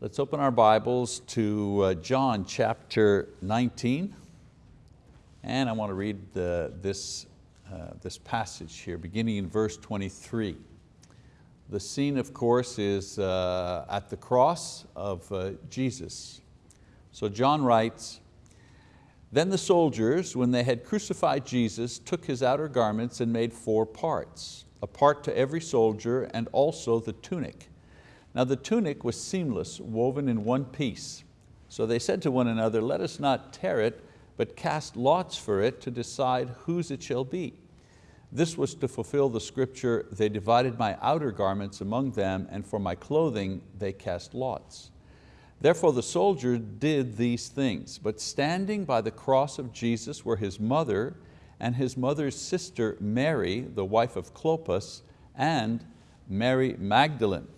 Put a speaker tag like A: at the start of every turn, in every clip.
A: Let's open our Bibles to uh, John chapter 19. And I want to read the, this, uh, this passage here, beginning in verse 23. The scene, of course, is uh, at the cross of uh, Jesus. So John writes, Then the soldiers, when they had crucified Jesus, took his outer garments and made four parts, a part to every soldier and also the tunic now the tunic was seamless, woven in one piece. So they said to one another, let us not tear it, but cast lots for it to decide whose it shall be. This was to fulfill the scripture, they divided my outer garments among them, and for my clothing they cast lots. Therefore the soldier did these things, but standing by the cross of Jesus were his mother and his mother's sister Mary, the wife of Clopas, and Mary Magdalene.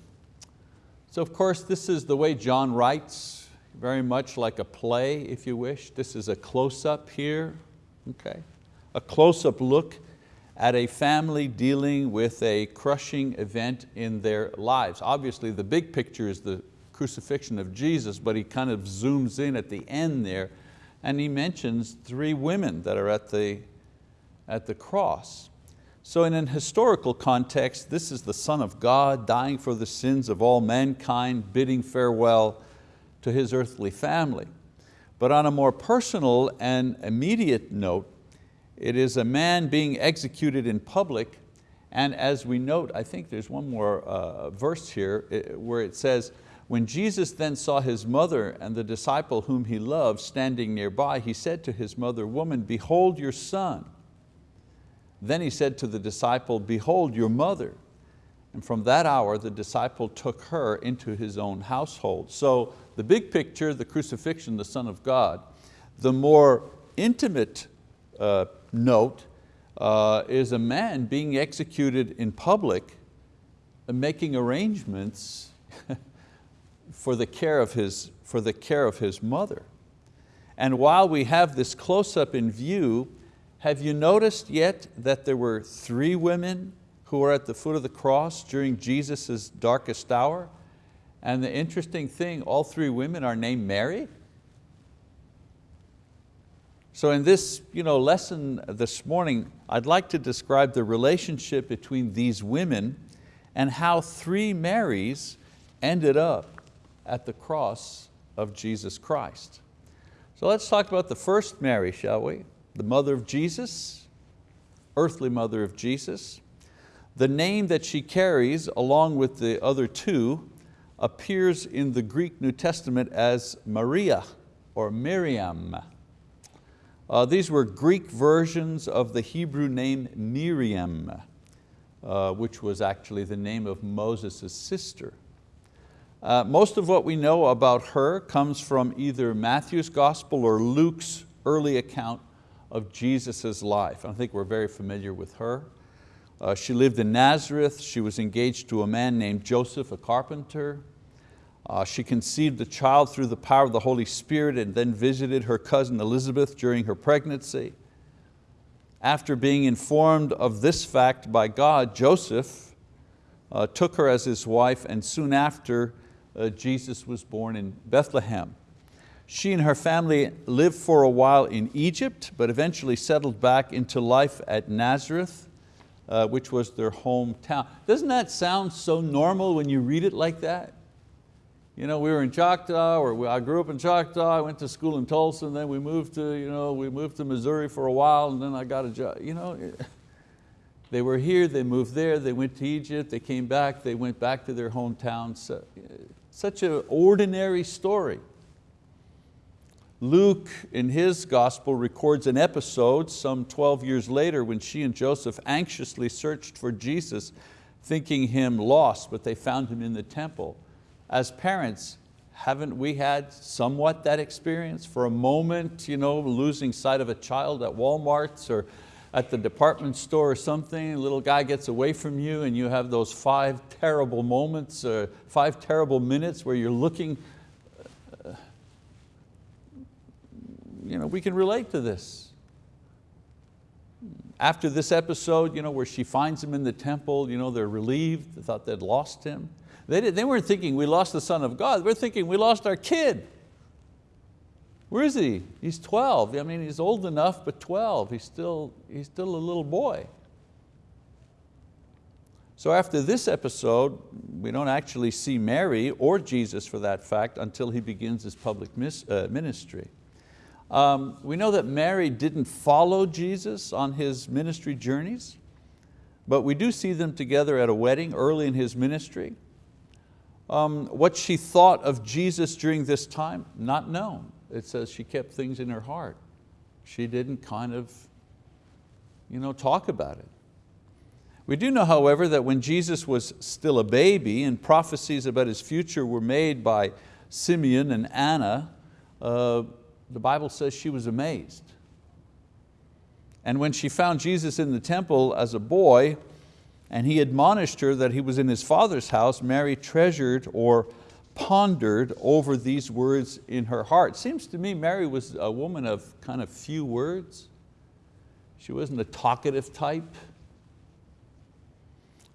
A: So of course this is the way John writes, very much like a play if you wish. This is a close-up here, okay? A close-up look at a family dealing with a crushing event in their lives. Obviously the big picture is the crucifixion of Jesus, but he kind of zooms in at the end there and he mentions three women that are at the, at the cross. So in an historical context, this is the Son of God dying for the sins of all mankind, bidding farewell to His earthly family. But on a more personal and immediate note, it is a man being executed in public and as we note, I think there's one more uh, verse here where it says, when Jesus then saw his mother and the disciple whom he loved standing nearby, he said to his mother, woman, behold your son. Then he said to the disciple, behold your mother. And from that hour, the disciple took her into his own household. So the big picture, the crucifixion, the Son of God. The more intimate uh, note uh, is a man being executed in public, making arrangements for the care of his, for the care of his mother. And while we have this close-up in view, have you noticed yet that there were three women who were at the foot of the cross during Jesus' darkest hour? And the interesting thing, all three women are named Mary. So in this you know, lesson this morning, I'd like to describe the relationship between these women and how three Marys ended up at the cross of Jesus Christ. So let's talk about the first Mary, shall we? The mother of Jesus, earthly mother of Jesus. The name that she carries along with the other two appears in the Greek New Testament as Maria or Miriam. Uh, these were Greek versions of the Hebrew name Miriam, uh, which was actually the name of Moses' sister. Uh, most of what we know about her comes from either Matthew's gospel or Luke's early account of Jesus' life. I think we're very familiar with her. Uh, she lived in Nazareth. She was engaged to a man named Joseph, a carpenter. Uh, she conceived a child through the power of the Holy Spirit and then visited her cousin Elizabeth during her pregnancy. After being informed of this fact by God, Joseph uh, took her as his wife and soon after uh, Jesus was born in Bethlehem. She and her family lived for a while in Egypt, but eventually settled back into life at Nazareth, uh, which was their hometown. Doesn't that sound so normal when you read it like that? You know, we were in Choctaw, or we, I grew up in Choctaw, I went to school in Tulsa, and then we moved to, you know, we moved to Missouri for a while, and then I got a job. You know, they were here, they moved there, they went to Egypt, they came back, they went back to their hometown. So, such an ordinary story. Luke in his gospel records an episode some 12 years later when she and Joseph anxiously searched for Jesus thinking him lost, but they found him in the temple. As parents, haven't we had somewhat that experience? For a moment, you know, losing sight of a child at Walmart's or at the department store or something, a little guy gets away from you and you have those five terrible moments, uh, five terrible minutes where you're looking you know, we can relate to this. After this episode you know, where she finds him in the temple, you know, they're relieved, they thought they'd lost him. They, did, they weren't thinking we lost the Son of God, we're thinking we lost our kid. Where is he? He's 12. I mean, he's old enough, but 12. He's still, he's still a little boy. So after this episode, we don't actually see Mary or Jesus for that fact until he begins his public uh, ministry. Um, we know that Mary didn't follow Jesus on his ministry journeys, but we do see them together at a wedding early in his ministry. Um, what she thought of Jesus during this time, not known. It says she kept things in her heart. She didn't kind of you know, talk about it. We do know, however, that when Jesus was still a baby and prophecies about his future were made by Simeon and Anna, uh, the Bible says she was amazed. And when she found Jesus in the temple as a boy, and he admonished her that he was in his father's house, Mary treasured or pondered over these words in her heart. Seems to me Mary was a woman of kind of few words. She wasn't a talkative type.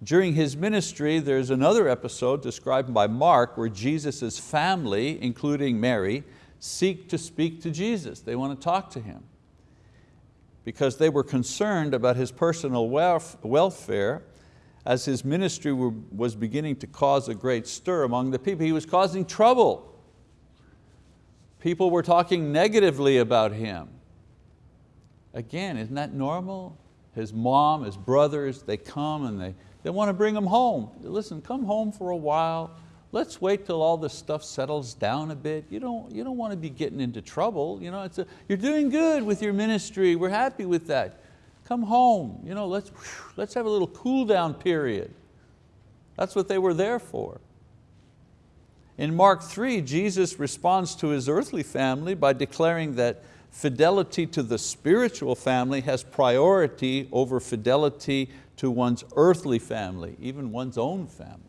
A: During his ministry, there's another episode described by Mark where Jesus' family, including Mary, seek to speak to Jesus. They want to talk to Him because they were concerned about His personal welfare as His ministry was beginning to cause a great stir among the people. He was causing trouble. People were talking negatively about Him. Again, isn't that normal? His mom, his brothers, they come and they they want to bring him home. Listen, come home for a while. Let's wait till all this stuff settles down a bit. You don't, you don't want to be getting into trouble. You know, it's a, you're doing good with your ministry. We're happy with that. Come home. You know, let's, let's have a little cool down period. That's what they were there for. In Mark 3, Jesus responds to his earthly family by declaring that fidelity to the spiritual family has priority over fidelity to one's earthly family, even one's own family.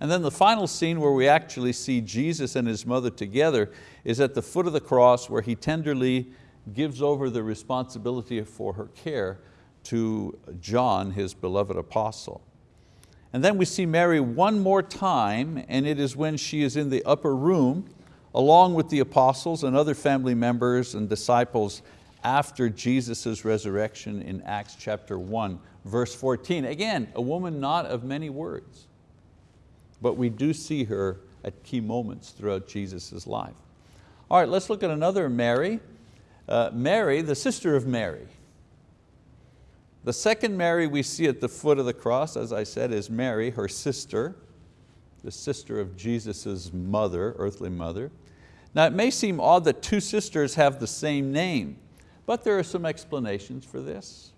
A: And then the final scene where we actually see Jesus and His mother together is at the foot of the cross where He tenderly gives over the responsibility for her care to John, His beloved apostle. And then we see Mary one more time and it is when she is in the upper room along with the apostles and other family members and disciples after Jesus' resurrection in Acts chapter 1, verse 14. Again, a woman not of many words, but we do see her at key moments throughout Jesus' life. All right, let's look at another Mary. Uh, Mary, the sister of Mary. The second Mary we see at the foot of the cross, as I said, is Mary, her sister, the sister of Jesus' mother, earthly mother. Now it may seem odd that two sisters have the same name, but there are some explanations for this.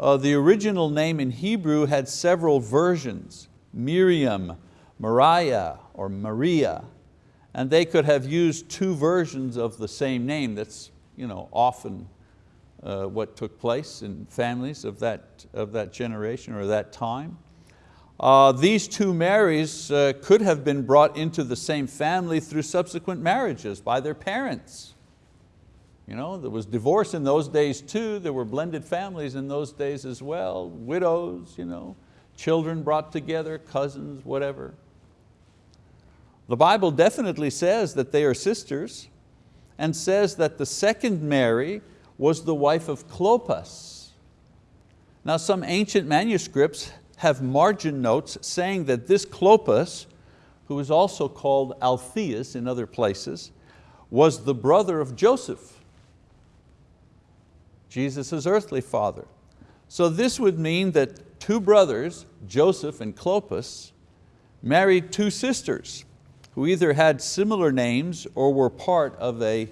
A: Uh, the original name in Hebrew had several versions, Miriam, Mariah, or Maria, and they could have used two versions of the same name. That's you know, often uh, what took place in families of that, of that generation or that time. Uh, these two Marys uh, could have been brought into the same family through subsequent marriages by their parents. You know, there was divorce in those days too. There were blended families in those days as well. Widows, you know, children brought together, cousins, whatever. The Bible definitely says that they are sisters and says that the second Mary was the wife of Clopas. Now some ancient manuscripts have margin notes saying that this Clopas, who is also called Alphaeus in other places, was the brother of Joseph. Jesus' earthly father. So this would mean that two brothers, Joseph and Clopas, married two sisters who either had similar names or were part of a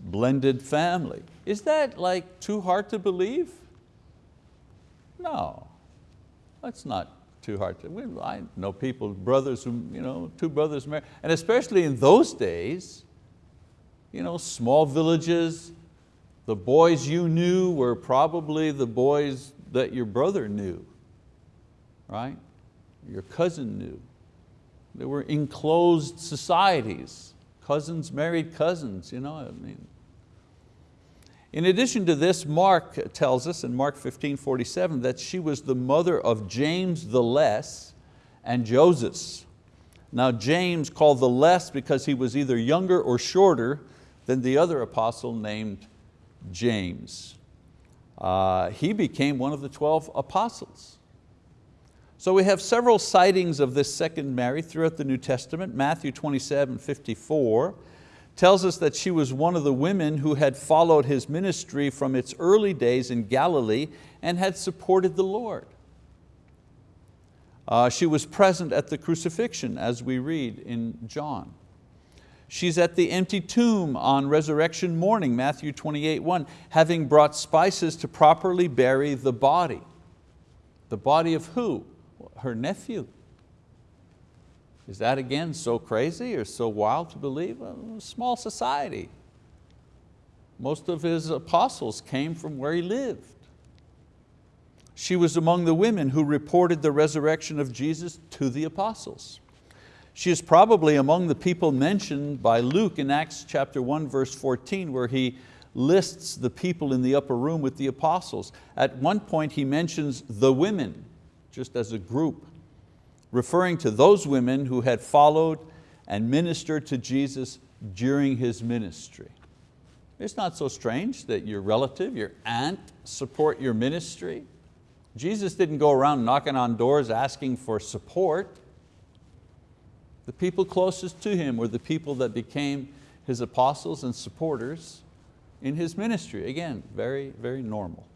A: blended family. Is that like too hard to believe? No, that's not too hard to, I know people, brothers, who, you know, two brothers married, and especially in those days, you know, small villages, the boys you knew were probably the boys that your brother knew, right? Your cousin knew. They were enclosed societies. Cousins married cousins, you know, I mean. In addition to this, Mark tells us in Mark 15, 47 that she was the mother of James the Less and Joseph. Now James called the less because he was either younger or shorter than the other apostle named James. Uh, he became one of the 12 apostles. So we have several sightings of this second Mary throughout the New Testament. Matthew 27, 54 tells us that she was one of the women who had followed his ministry from its early days in Galilee and had supported the Lord. Uh, she was present at the crucifixion as we read in John. She's at the empty tomb on resurrection morning, Matthew 28, 1, having brought spices to properly bury the body. The body of who? Her nephew. Is that again so crazy or so wild to believe? A small society. Most of his apostles came from where he lived. She was among the women who reported the resurrection of Jesus to the apostles. She is probably among the people mentioned by Luke in Acts chapter 1 verse 14 where he lists the people in the upper room with the apostles. At one point he mentions the women, just as a group, referring to those women who had followed and ministered to Jesus during His ministry. It's not so strange that your relative, your aunt, support your ministry. Jesus didn't go around knocking on doors asking for support. The people closest to Him were the people that became His apostles and supporters in His ministry. Again, very, very normal.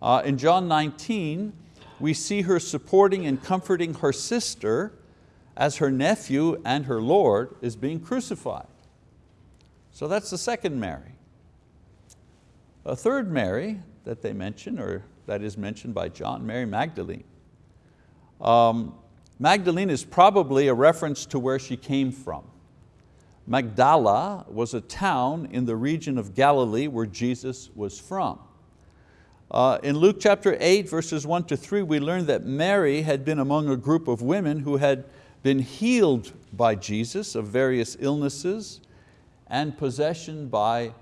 A: Uh, in John 19, we see her supporting and comforting her sister as her nephew and her Lord is being crucified. So that's the second Mary. A third Mary that they mention, or that is mentioned by John, Mary Magdalene. Um, Magdalene is probably a reference to where she came from. Magdala was a town in the region of Galilee where Jesus was from. Uh, in Luke chapter 8, verses 1 to 3, we learn that Mary had been among a group of women who had been healed by Jesus of various illnesses and possession by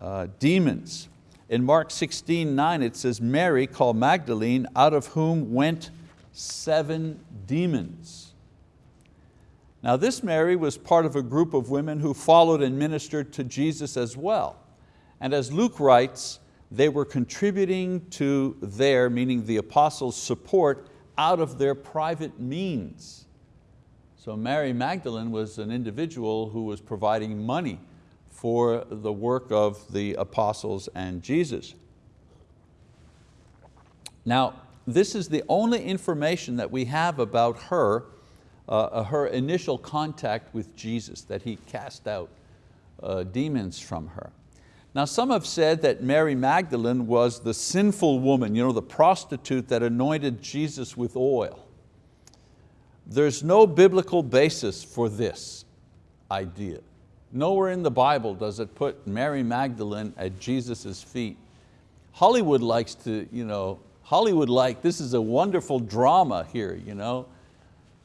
A: uh, demons. In Mark 16, 9 it says, Mary called Magdalene, out of whom went seven demons. Now this Mary was part of a group of women who followed and ministered to Jesus as well. And as Luke writes, they were contributing to their, meaning the apostles' support out of their private means. So Mary Magdalene was an individual who was providing money for the work of the apostles and Jesus. Now, this is the only information that we have about her, uh, her initial contact with Jesus, that he cast out uh, demons from her. Now some have said that Mary Magdalene was the sinful woman, you know, the prostitute that anointed Jesus with oil. There's no biblical basis for this idea. Nowhere in the Bible does it put Mary Magdalene at Jesus' feet. Hollywood likes to, you know, Hollywood like, this is a wonderful drama here, you know.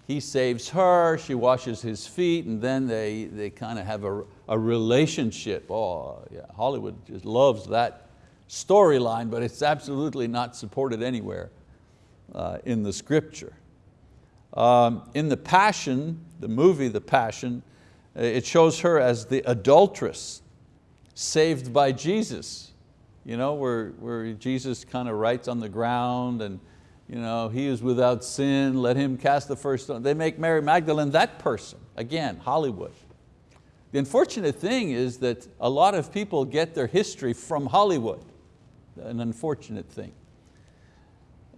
A: He saves her, she washes his feet, and then they, they kind of have a, a relationship. Oh, yeah, Hollywood just loves that storyline, but it's absolutely not supported anywhere uh, in the scripture. Um, in The Passion, the movie The Passion, uh, it shows her as the adulteress saved by Jesus, you know, where, where Jesus kind of writes on the ground and you know, he is without sin, let him cast the first stone. They make Mary Magdalene that person. Again, Hollywood. The unfortunate thing is that a lot of people get their history from Hollywood. An unfortunate thing.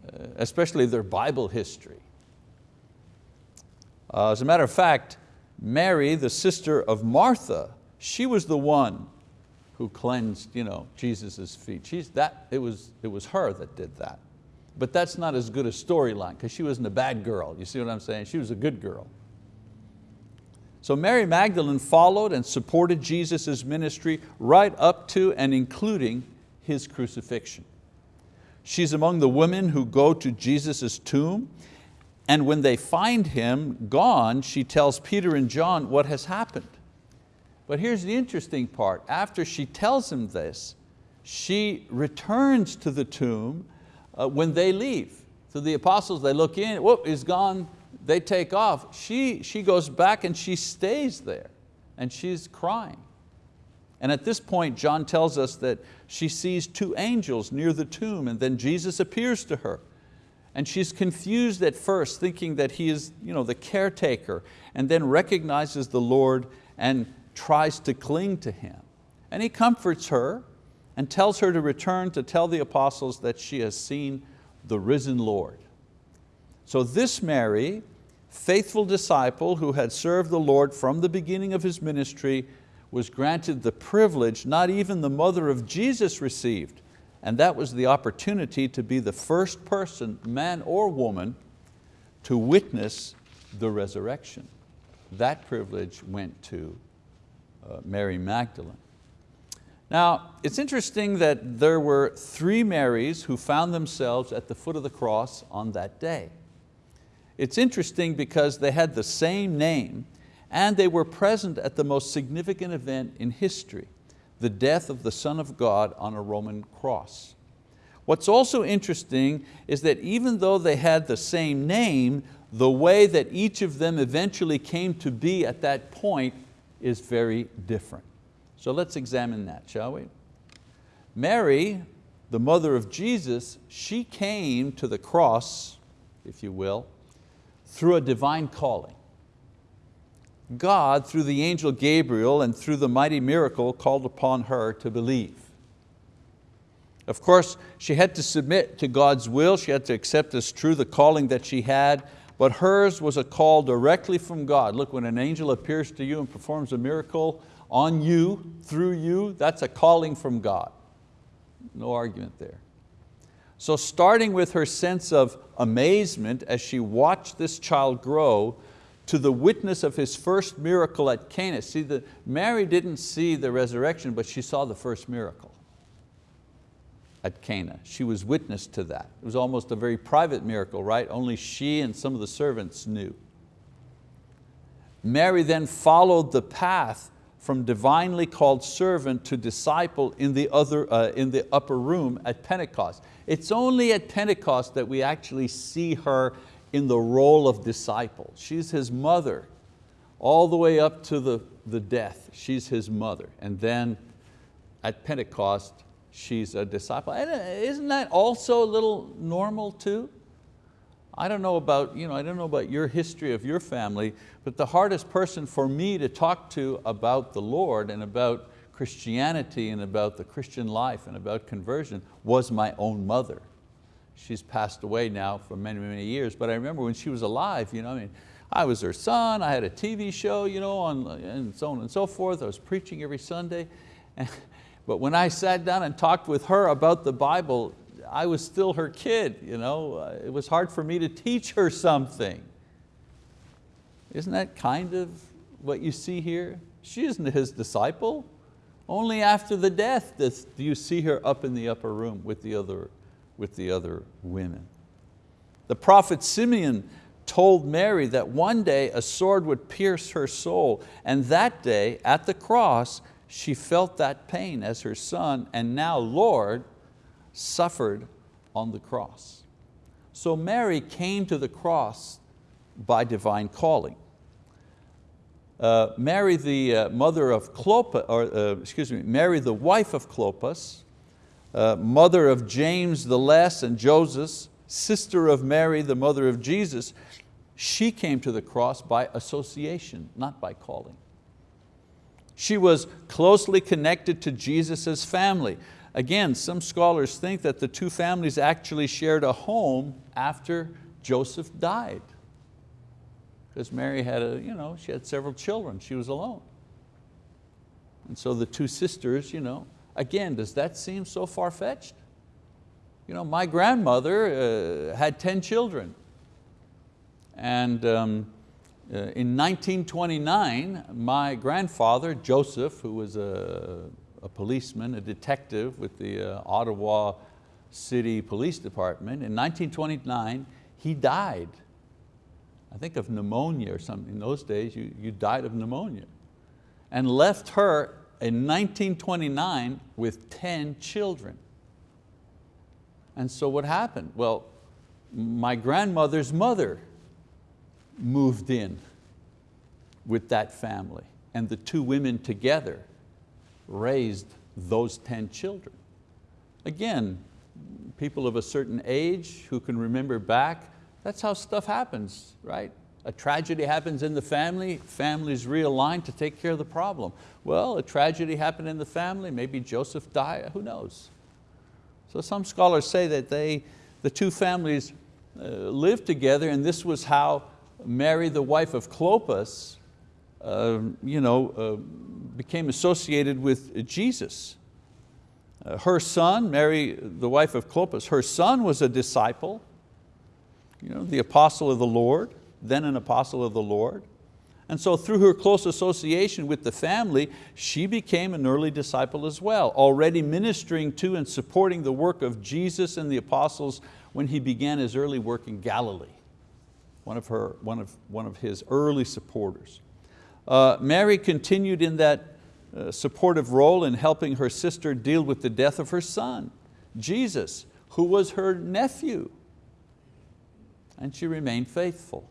A: Uh, especially their Bible history. Uh, as a matter of fact, Mary, the sister of Martha, she was the one who cleansed you know, Jesus' feet. She's that, it, was, it was her that did that. But that's not as good a storyline because she wasn't a bad girl. You see what I'm saying? She was a good girl. So Mary Magdalene followed and supported Jesus' ministry right up to and including His crucifixion. She's among the women who go to Jesus' tomb and when they find Him gone, she tells Peter and John what has happened. But here's the interesting part. After she tells him this, she returns to the tomb uh, when they leave. So the apostles, they look in, whoop, he's gone, they take off. She, she goes back and she stays there and she's crying. And at this point, John tells us that she sees two angels near the tomb and then Jesus appears to her. And she's confused at first, thinking that he is you know, the caretaker, and then recognizes the Lord and tries to cling to Him. And He comforts her and tells her to return to tell the apostles that she has seen the risen Lord. So this Mary, faithful disciple who had served the Lord from the beginning of His ministry, was granted the privilege not even the mother of Jesus received, and that was the opportunity to be the first person, man or woman, to witness the resurrection. That privilege went to uh, Mary Magdalene. Now, it's interesting that there were three Marys who found themselves at the foot of the cross on that day. It's interesting because they had the same name and they were present at the most significant event in history, the death of the Son of God on a Roman cross. What's also interesting is that even though they had the same name, the way that each of them eventually came to be at that point is very different. So let's examine that, shall we? Mary, the mother of Jesus, she came to the cross, if you will, through a divine calling. God, through the angel Gabriel and through the mighty miracle, called upon her to believe. Of course, she had to submit to God's will, she had to accept as true the calling that she had, but hers was a call directly from God. Look, when an angel appears to you and performs a miracle on you, through you, that's a calling from God. No argument there. So starting with her sense of amazement as she watched this child grow, to the witness of his first miracle at Cana. See, the, Mary didn't see the resurrection, but she saw the first miracle at Cana. She was witness to that. It was almost a very private miracle, right? Only she and some of the servants knew. Mary then followed the path from divinely called servant to disciple in the, other, uh, in the upper room at Pentecost. It's only at Pentecost that we actually see her in the role of disciple. She's his mother all the way up to the, the death. She's his mother. And then at Pentecost, she's a disciple. And uh, isn't that also a little normal too? I don't know about, you know, I don't know about your history of your family, but the hardest person for me to talk to about the Lord and about Christianity and about the Christian life and about conversion was my own mother. She's passed away now for many, many years, but I remember when she was alive, you know, I mean, I was her son, I had a TV show, you know, on, and so on and so forth. I was preaching every Sunday. but when I sat down and talked with her about the Bible, I was still her kid. You know? Uh, it was hard for me to teach her something. Isn't that kind of what you see here? She isn't his disciple. Only after the death do you see her up in the upper room with the other with the other women. The prophet Simeon told Mary that one day a sword would pierce her soul and that day at the cross she felt that pain as her son and now Lord suffered on the cross. So Mary came to the cross by divine calling. Uh, Mary the uh, mother of Clopas, or uh, excuse me, Mary the wife of Clopas, uh, mother of James the Less and Joseph, sister of Mary, the mother of Jesus, she came to the cross by association, not by calling. She was closely connected to Jesus' family. Again, some scholars think that the two families actually shared a home after Joseph died. Because Mary had, a, you know, she had several children, she was alone. And so the two sisters, you know, Again, does that seem so far-fetched? You know, my grandmother uh, had 10 children. And um, uh, in 1929, my grandfather, Joseph, who was a, a policeman, a detective with the uh, Ottawa City Police Department, in 1929, he died. I think of pneumonia or something. In those days, you, you died of pneumonia. And left her in 1929 with 10 children. And so what happened? Well, my grandmother's mother moved in with that family and the two women together raised those 10 children. Again, people of a certain age who can remember back, that's how stuff happens, right? A tragedy happens in the family, families realign to take care of the problem. Well, a tragedy happened in the family, maybe Joseph died, who knows? So some scholars say that they, the two families uh, lived together and this was how Mary, the wife of Clopas, uh, you know, uh, became associated with Jesus. Uh, her son, Mary, the wife of Clopas, her son was a disciple, you know, the apostle of the Lord, then an apostle of the Lord. And so through her close association with the family, she became an early disciple as well, already ministering to and supporting the work of Jesus and the apostles when he began his early work in Galilee. One of, her, one of, one of his early supporters. Uh, Mary continued in that uh, supportive role in helping her sister deal with the death of her son, Jesus, who was her nephew. And she remained faithful.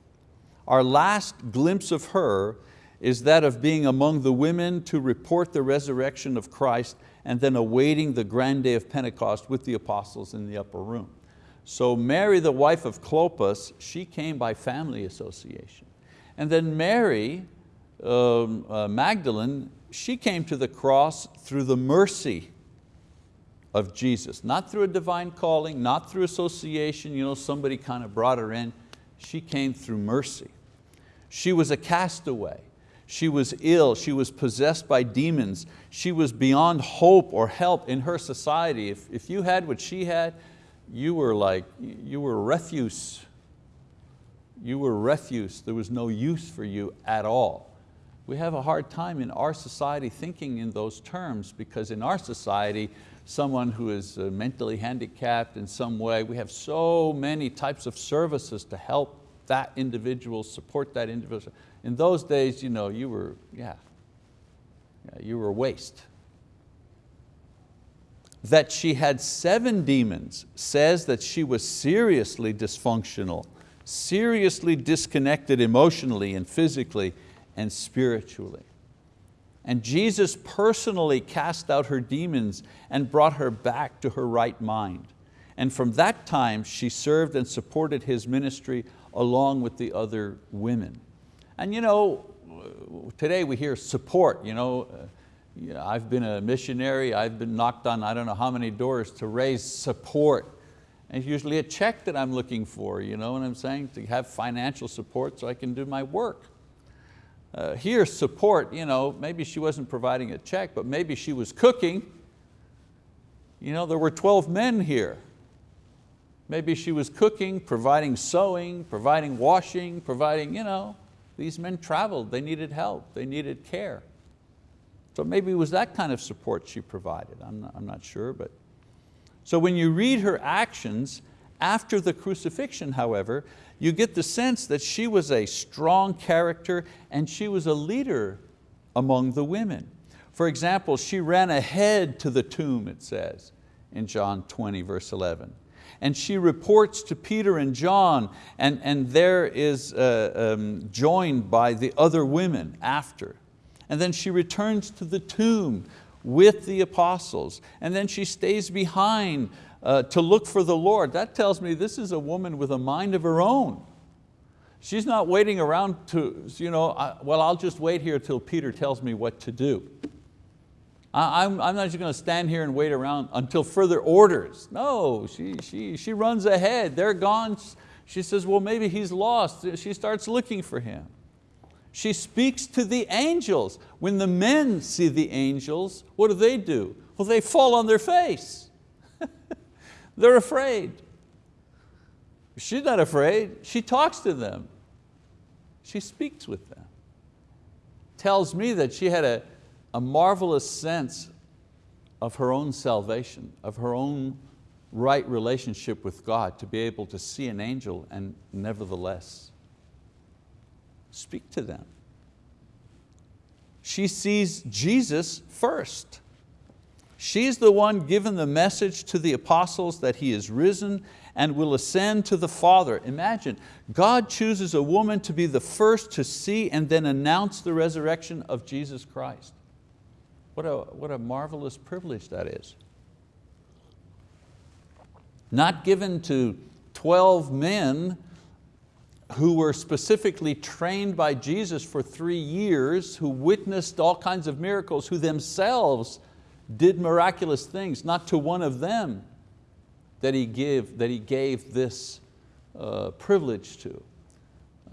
A: Our last glimpse of her is that of being among the women to report the resurrection of Christ and then awaiting the grand day of Pentecost with the apostles in the upper room. So Mary, the wife of Clopas, she came by family association. And then Mary, um, uh, Magdalene, she came to the cross through the mercy of Jesus, not through a divine calling, not through association, you know, somebody kind of brought her in. She came through mercy. She was a castaway. She was ill, she was possessed by demons. She was beyond hope or help in her society. If, if you had what she had, you were like, you were refuse. You were refuse, there was no use for you at all. We have a hard time in our society thinking in those terms because in our society, someone who is uh, mentally handicapped in some way, we have so many types of services to help that individual, support that individual. In those days, you know, you were, yeah, yeah you were a waste. That she had seven demons says that she was seriously dysfunctional, seriously disconnected emotionally and physically and spiritually. And Jesus personally cast out her demons and brought her back to her right mind. And from that time, she served and supported His ministry along with the other women. And you know, today we hear support. You know, uh, I've been a missionary, I've been knocked on I don't know how many doors to raise support. And it's usually a check that I'm looking for, you know what I'm saying? To have financial support so I can do my work. Uh, here, support, you know, maybe she wasn't providing a check, but maybe she was cooking. You know, there were 12 men here. Maybe she was cooking, providing sewing, providing washing, providing, you know, these men traveled, they needed help, they needed care. So maybe it was that kind of support she provided, I'm not, I'm not sure. But. So when you read her actions after the crucifixion, however, you get the sense that she was a strong character and she was a leader among the women. For example, she ran ahead to the tomb, it says in John 20, verse 11 and she reports to Peter and John and, and there is uh, um, joined by the other women after. And then she returns to the tomb with the apostles and then she stays behind uh, to look for the Lord. That tells me this is a woman with a mind of her own. She's not waiting around to, you know, I, well, I'll just wait here till Peter tells me what to do. I'm, I'm not just going to stand here and wait around until further orders. No, she, she, she runs ahead, they're gone. She says, well, maybe he's lost. She starts looking for him. She speaks to the angels. When the men see the angels, what do they do? Well, they fall on their face. They're afraid. She's not afraid, she talks to them. She speaks with them. Tells me that she had a, a marvelous sense of her own salvation, of her own right relationship with God to be able to see an angel and nevertheless speak to them. She sees Jesus first. She's the one given the message to the apostles that He is risen and will ascend to the Father. Imagine, God chooses a woman to be the first to see and then announce the resurrection of Jesus Christ. What a, what a marvelous privilege that is. Not given to 12 men who were specifically trained by Jesus for three years, who witnessed all kinds of miracles, who themselves did miraculous things, not to one of them that He, give, that he gave this uh, privilege to,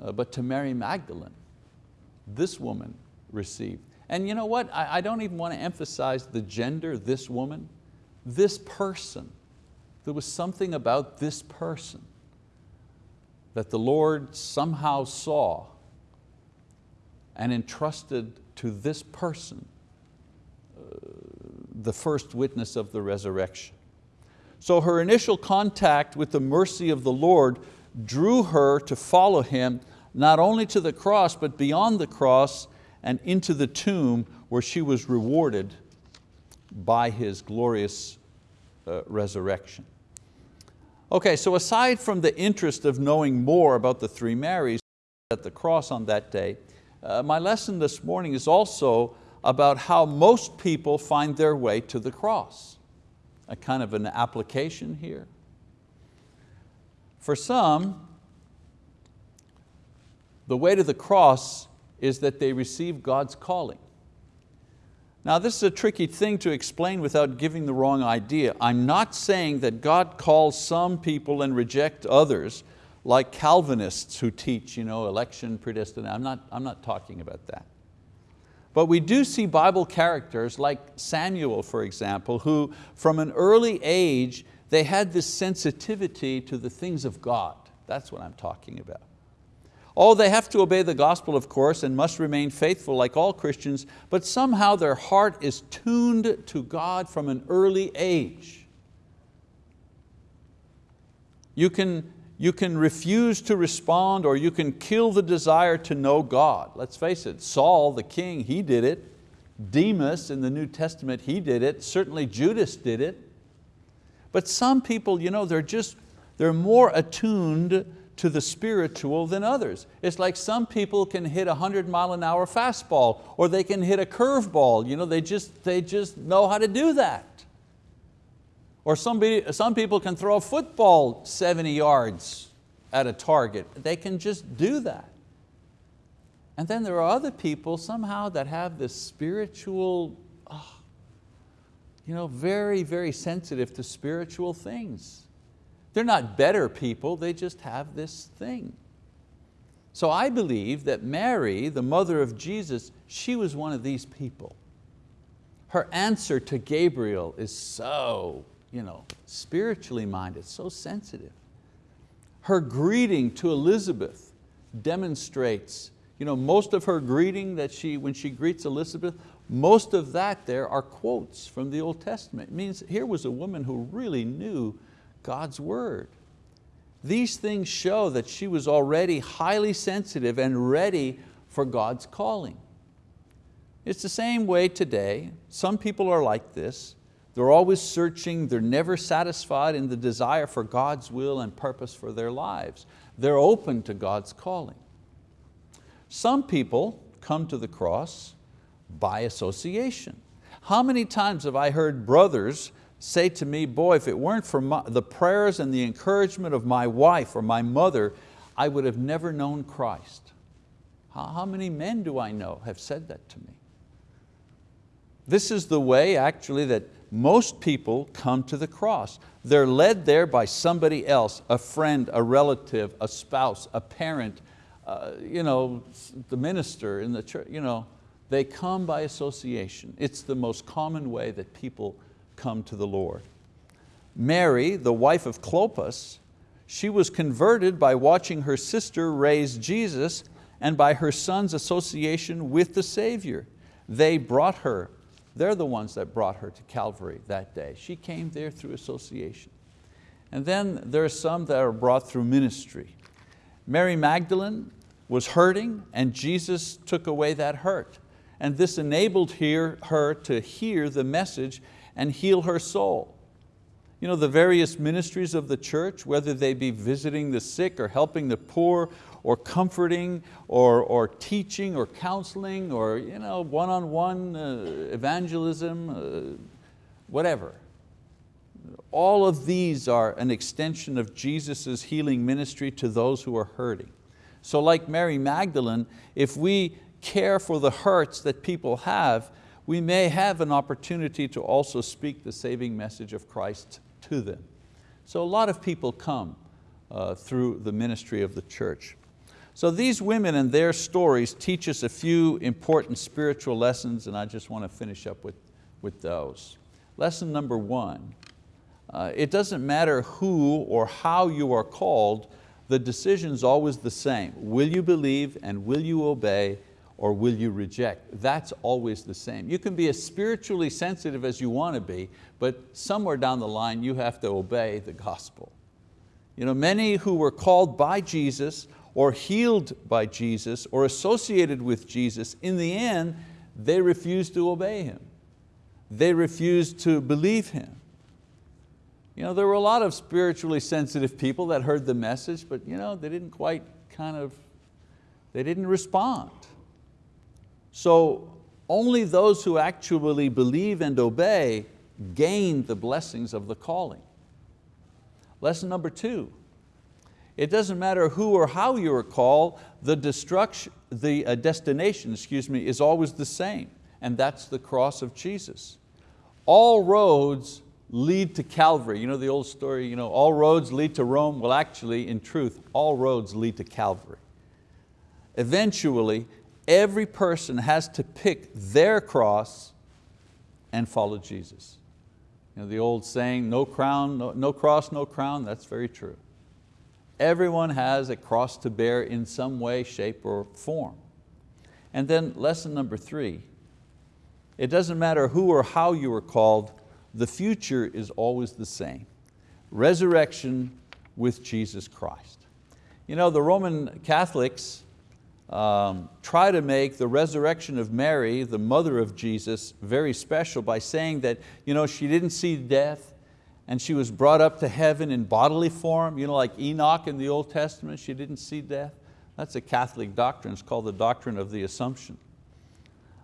A: uh, but to Mary Magdalene, this woman received. And you know what, I, I don't even want to emphasize the gender, this woman, this person. There was something about this person that the Lord somehow saw and entrusted to this person uh, the first witness of the resurrection. So her initial contact with the mercy of the Lord drew her to follow Him not only to the cross but beyond the cross and into the tomb where she was rewarded by His glorious uh, resurrection. Okay, so aside from the interest of knowing more about the three Marys at the cross on that day, uh, my lesson this morning is also about how most people find their way to the cross. A kind of an application here. For some, the way to the cross is that they receive God's calling. Now this is a tricky thing to explain without giving the wrong idea. I'm not saying that God calls some people and reject others, like Calvinists who teach you know, election predestination. I'm not, I'm not talking about that. But we do see Bible characters like Samuel, for example, who from an early age, they had this sensitivity to the things of God. That's what I'm talking about. Oh, they have to obey the gospel, of course, and must remain faithful like all Christians, but somehow their heart is tuned to God from an early age. You can, you can refuse to respond or you can kill the desire to know God. Let's face it, Saul, the king, he did it. Demas in the New Testament, he did it. Certainly Judas did it. But some people, you know, they're just, they're more attuned to the spiritual than others. It's like some people can hit a 100 mile an hour fastball or they can hit a curveball. You know, they, just, they just know how to do that. Or somebody, some people can throw a football 70 yards at a target. They can just do that. And then there are other people somehow that have this spiritual, oh, you know, very, very sensitive to spiritual things. They're not better people, they just have this thing. So I believe that Mary, the mother of Jesus, she was one of these people. Her answer to Gabriel is so you know, spiritually minded, so sensitive. Her greeting to Elizabeth demonstrates, you know, most of her greeting that she, when she greets Elizabeth, most of that there are quotes from the Old Testament. It means here was a woman who really knew God's word. These things show that she was already highly sensitive and ready for God's calling. It's the same way today. Some people are like this. They're always searching, they're never satisfied in the desire for God's will and purpose for their lives. They're open to God's calling. Some people come to the cross by association. How many times have I heard brothers say to me, boy, if it weren't for my, the prayers and the encouragement of my wife or my mother, I would have never known Christ. How, how many men do I know have said that to me? This is the way actually that most people come to the cross. They're led there by somebody else, a friend, a relative, a spouse, a parent, uh, you know, the minister in the church. You know, they come by association. It's the most common way that people come to the Lord. Mary, the wife of Clopas, she was converted by watching her sister raise Jesus and by her son's association with the Savior. They brought her, they're the ones that brought her to Calvary that day. She came there through association. And then there are some that are brought through ministry. Mary Magdalene was hurting and Jesus took away that hurt. And this enabled her to hear the message and heal her soul. You know, the various ministries of the church, whether they be visiting the sick or helping the poor or comforting or, or teaching or counseling or you know, one-on-one uh, evangelism, uh, whatever. All of these are an extension of Jesus' healing ministry to those who are hurting. So like Mary Magdalene, if we care for the hurts that people have, we may have an opportunity to also speak the saving message of Christ to them. So a lot of people come uh, through the ministry of the church. So these women and their stories teach us a few important spiritual lessons and I just want to finish up with, with those. Lesson number one, uh, it doesn't matter who or how you are called, the decision's always the same. Will you believe and will you obey or will you reject? That's always the same. You can be as spiritually sensitive as you want to be, but somewhere down the line you have to obey the gospel. You know, many who were called by Jesus or healed by Jesus or associated with Jesus, in the end, they refused to obey Him. They refused to believe Him. You know, there were a lot of spiritually sensitive people that heard the message, but you know, they didn't quite kind of, they didn't respond. So only those who actually believe and obey gain the blessings of the calling. Lesson number two, it doesn't matter who or how you are called, the, destruction, the uh, destination excuse me, is always the same, and that's the cross of Jesus. All roads lead to Calvary. You know the old story, you know, all roads lead to Rome. Well actually, in truth, all roads lead to Calvary. Eventually, every person has to pick their cross and follow Jesus. You know, the old saying, no, crown, no, no cross, no crown, that's very true. Everyone has a cross to bear in some way, shape, or form. And then lesson number three, it doesn't matter who or how you are called, the future is always the same. Resurrection with Jesus Christ. You know, the Roman Catholics, um, try to make the resurrection of Mary, the mother of Jesus, very special by saying that you know, she didn't see death and she was brought up to heaven in bodily form, you know, like Enoch in the Old Testament, she didn't see death. That's a Catholic doctrine, it's called the doctrine of the Assumption.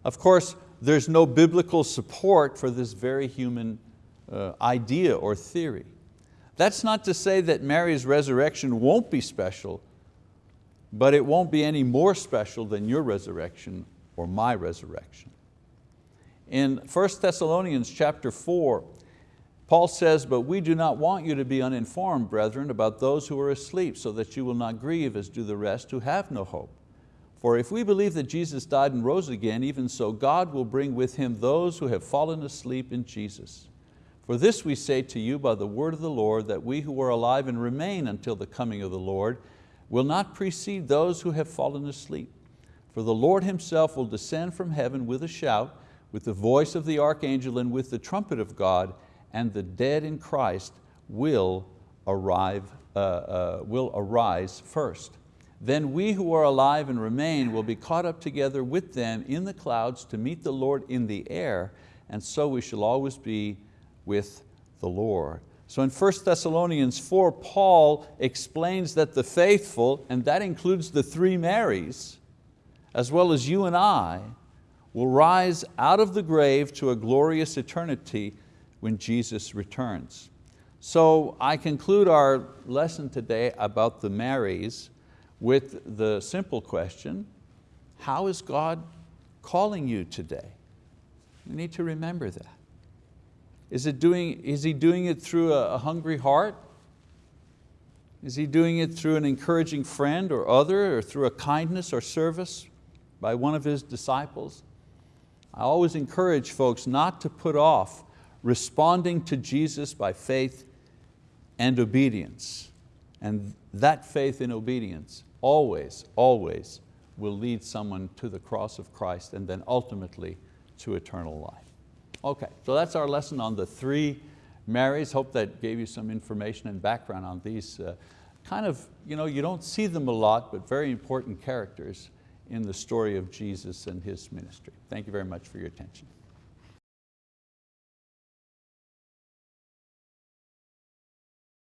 A: Of course, there's no biblical support for this very human uh, idea or theory. That's not to say that Mary's resurrection won't be special, but it won't be any more special than your resurrection or my resurrection. In 1 Thessalonians chapter 4, Paul says, but we do not want you to be uninformed, brethren, about those who are asleep, so that you will not grieve as do the rest who have no hope. For if we believe that Jesus died and rose again, even so God will bring with Him those who have fallen asleep in Jesus. For this we say to you by the word of the Lord, that we who are alive and remain until the coming of the Lord will not precede those who have fallen asleep. For the Lord Himself will descend from heaven with a shout, with the voice of the archangel and with the trumpet of God, and the dead in Christ will, arrive, uh, uh, will arise first. Then we who are alive and remain will be caught up together with them in the clouds to meet the Lord in the air, and so we shall always be with the Lord. So in 1 Thessalonians 4, Paul explains that the faithful, and that includes the three Marys, as well as you and I, will rise out of the grave to a glorious eternity when Jesus returns. So I conclude our lesson today about the Marys with the simple question, how is God calling you today? You need to remember that. Is, it doing, is He doing it through a, a hungry heart? Is He doing it through an encouraging friend or other, or through a kindness or service by one of His disciples? I always encourage folks not to put off responding to Jesus by faith and obedience. And that faith and obedience always, always will lead someone to the cross of Christ and then ultimately to eternal life. Okay, so that's our lesson on the three Marys. Hope that gave you some information and background on these uh, kind of, you know, you don't see them a lot, but very important characters in the story of Jesus and His ministry. Thank you very much for your attention.